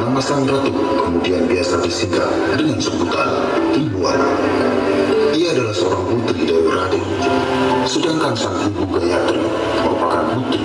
Nama sang ratu kemudian biasa disingkat dengan sebutan Tribuana. Ia adalah seorang putri dari Raden, sedangkan sang ibu Gayatri merupakan putri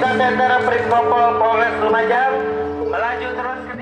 Kita Tentara Prikpol Polres Lumajang. Melaju terus ke